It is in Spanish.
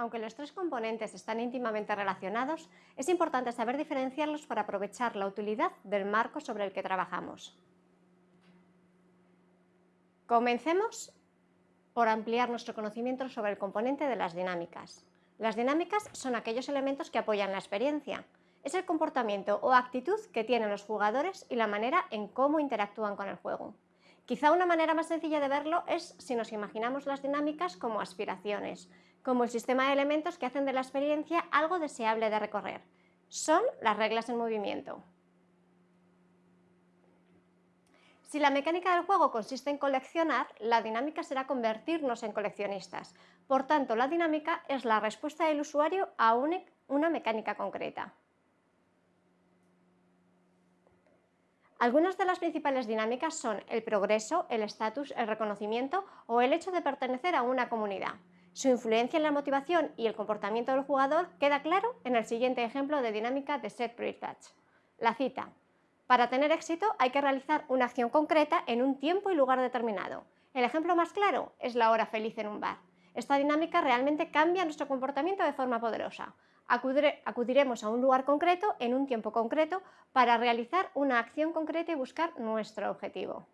Aunque los tres componentes están íntimamente relacionados, es importante saber diferenciarlos para aprovechar la utilidad del marco sobre el que trabajamos. Comencemos por ampliar nuestro conocimiento sobre el componente de las dinámicas. Las dinámicas son aquellos elementos que apoyan la experiencia. Es el comportamiento o actitud que tienen los jugadores y la manera en cómo interactúan con el juego. Quizá una manera más sencilla de verlo es si nos imaginamos las dinámicas como aspiraciones, como el sistema de elementos que hacen de la experiencia algo deseable de recorrer. Son las reglas en movimiento. Si la mecánica del juego consiste en coleccionar, la dinámica será convertirnos en coleccionistas. Por tanto, la dinámica es la respuesta del usuario a una mecánica concreta. Algunas de las principales dinámicas son el progreso, el estatus, el reconocimiento o el hecho de pertenecer a una comunidad. Su influencia en la motivación y el comportamiento del jugador queda claro en el siguiente ejemplo de dinámica de Set Touch. La cita. Para tener éxito hay que realizar una acción concreta en un tiempo y lugar determinado. El ejemplo más claro es la hora feliz en un bar. Esta dinámica realmente cambia nuestro comportamiento de forma poderosa. Acudiremos a un lugar concreto en un tiempo concreto para realizar una acción concreta y buscar nuestro objetivo.